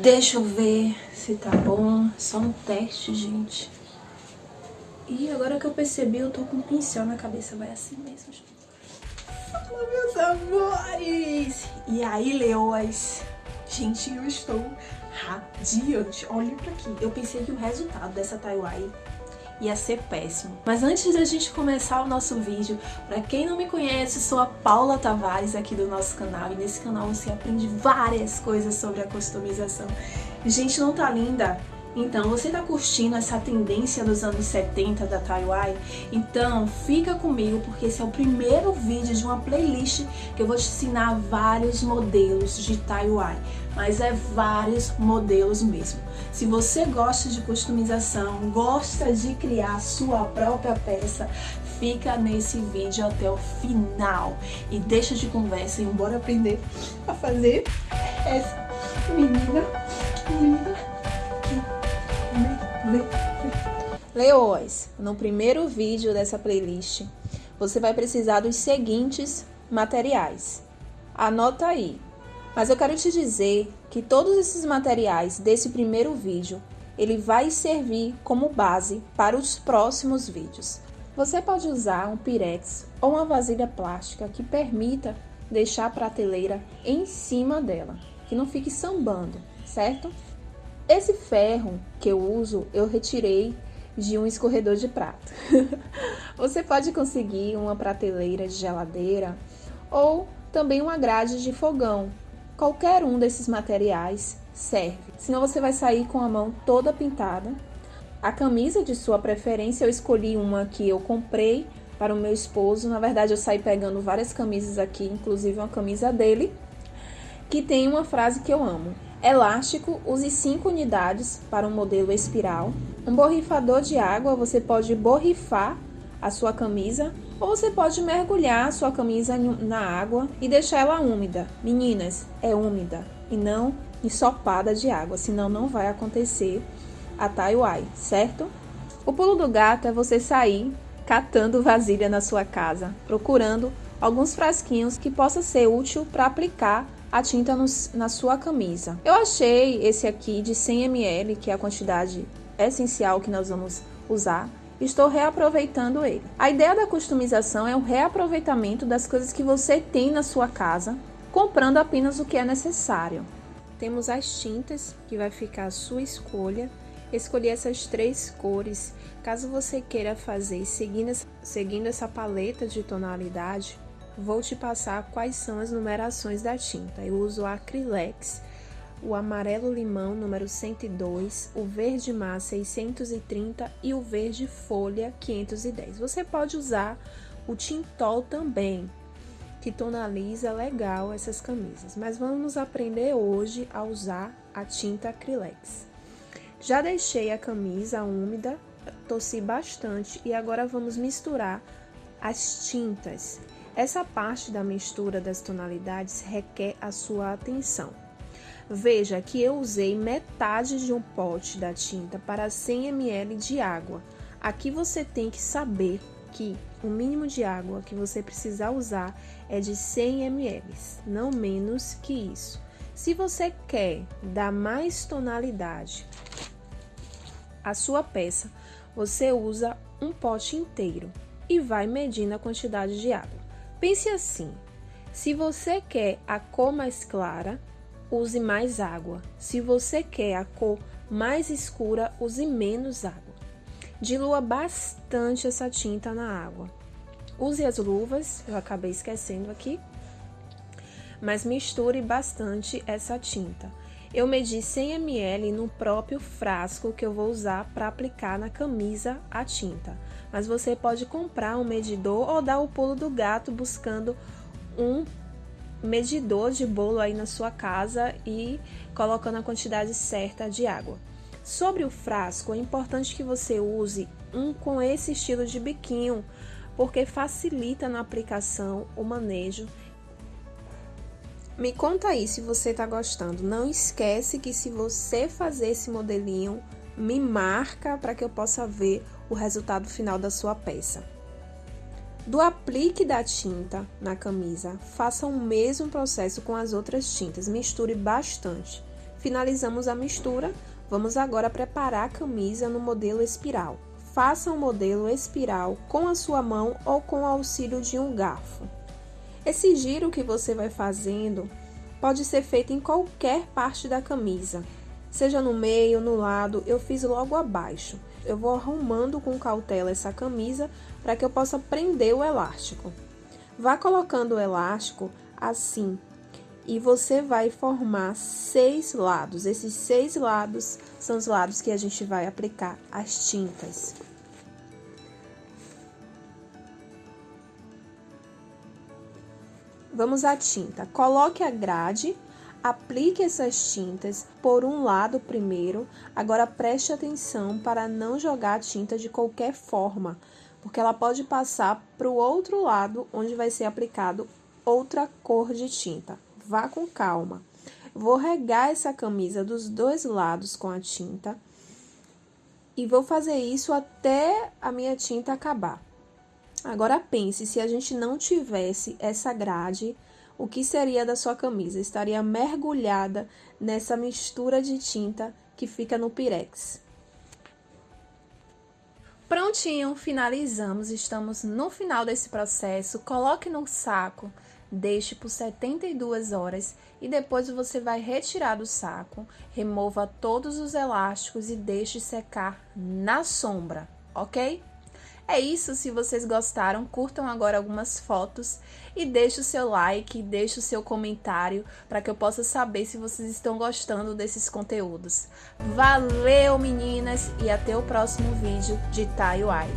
Deixa eu ver se tá bom. Só um teste, gente. E agora que eu percebi, eu tô com um pincel na cabeça. Vai assim mesmo. Fala, meus amores! E aí, leoas? Gente, eu estou radiante. Olha pra aqui. Eu pensei que o resultado dessa Taiwan ia ser péssimo. Mas antes da gente começar o nosso vídeo, para quem não me conhece, sou a Paula Tavares aqui do nosso canal e nesse canal você aprende várias coisas sobre a customização. Gente, não tá linda? Então, você está curtindo essa tendência dos anos 70 da Taiwan? Então, fica comigo porque esse é o primeiro vídeo de uma playlist que eu vou te ensinar vários modelos de Taiwan, mas é vários modelos mesmo. Se você gosta de customização, gosta de criar sua própria peça, fica nesse vídeo até o final e deixa de conversa e bora aprender a fazer essa menina, Leoas, no primeiro vídeo dessa playlist, você vai precisar dos seguintes materiais. Anota aí. Mas eu quero te dizer que todos esses materiais desse primeiro vídeo, ele vai servir como base para os próximos vídeos. Você pode usar um pirex ou uma vasilha plástica que permita deixar a prateleira em cima dela, que não fique sambando, certo? Esse ferro que eu uso, eu retirei de um escorredor de prato. Você pode conseguir uma prateleira de geladeira ou também uma grade de fogão. Qualquer um desses materiais serve. Senão você vai sair com a mão toda pintada. A camisa de sua preferência, eu escolhi uma que eu comprei para o meu esposo. Na verdade, eu saí pegando várias camisas aqui, inclusive uma camisa dele, que tem uma frase que eu amo. Elástico, use 5 unidades para um modelo espiral. Um borrifador de água, você pode borrifar a sua camisa ou você pode mergulhar a sua camisa na água e deixar ela úmida. Meninas, é úmida e não ensopada de água, senão não vai acontecer a Taiwai, certo? O pulo do gato é você sair catando vasilha na sua casa, procurando alguns frasquinhos que possa ser útil para aplicar a tinta no, na sua camisa. Eu achei esse aqui de 100 ml, que é a quantidade essencial que nós vamos usar. Estou reaproveitando ele. A ideia da customização é o reaproveitamento das coisas que você tem na sua casa, comprando apenas o que é necessário. Temos as tintas, que vai ficar a sua escolha. Escolhi essas três cores. Caso você queira fazer seguindo, seguindo essa paleta de tonalidade, vou te passar quais são as numerações da tinta. Eu uso o Acrylex, o amarelo limão número 102, o verde mar 630 e o verde folha 510. Você pode usar o tintol também, que tonaliza legal essas camisas, mas vamos aprender hoje a usar a tinta Acrylex. Já deixei a camisa úmida, tossi bastante e agora vamos misturar as tintas. Essa parte da mistura das tonalidades requer a sua atenção. Veja que eu usei metade de um pote da tinta para 100 ml de água. Aqui você tem que saber que o mínimo de água que você precisa usar é de 100 ml, não menos que isso. Se você quer dar mais tonalidade à sua peça, você usa um pote inteiro e vai medindo a quantidade de água. Pense assim: se você quer a cor mais clara, use mais água. Se você quer a cor mais escura, use menos água. Dilua bastante essa tinta na água. Use as luvas, eu acabei esquecendo aqui, mas misture bastante essa tinta. Eu medi 100 ml no próprio frasco que eu vou usar para aplicar na camisa a tinta mas você pode comprar um medidor ou dar o pulo do gato buscando um medidor de bolo aí na sua casa e colocando a quantidade certa de água. Sobre o frasco, é importante que você use um com esse estilo de biquinho, porque facilita na aplicação o manejo. Me conta aí se você está gostando. Não esquece que se você fazer esse modelinho, me marca para que eu possa ver o resultado final da sua peça. Do aplique da tinta na camisa, faça o mesmo processo com as outras tintas, misture bastante. Finalizamos a mistura, vamos agora preparar a camisa no modelo espiral. Faça um modelo espiral com a sua mão ou com o auxílio de um garfo. Esse giro que você vai fazendo pode ser feito em qualquer parte da camisa, seja no meio, no lado, eu fiz logo abaixo. Eu vou arrumando com cautela essa camisa para que eu possa prender o elástico. Vá colocando o elástico assim e você vai formar seis lados. Esses seis lados são os lados que a gente vai aplicar as tintas. Vamos à tinta. Coloque a grade, aplique essas tintas por um lado primeiro. Agora preste atenção para não jogar a tinta de qualquer forma, porque ela pode passar para o outro lado onde vai ser aplicado outra cor de tinta. Vá com calma. Vou regar essa camisa dos dois lados com a tinta e vou fazer isso até a minha tinta acabar. Agora pense, se a gente não tivesse essa grade, o que seria da sua camisa? Estaria mergulhada nessa mistura de tinta que fica no pirex. Prontinho, finalizamos, estamos no final desse processo. Coloque no saco, deixe por 72 horas e depois você vai retirar do saco, remova todos os elásticos e deixe secar na sombra, ok? É isso, se vocês gostaram, curtam agora algumas fotos e deixe o seu like, deixe o seu comentário para que eu possa saber se vocês estão gostando desses conteúdos. Valeu, meninas, e até o próximo vídeo de Taiwai.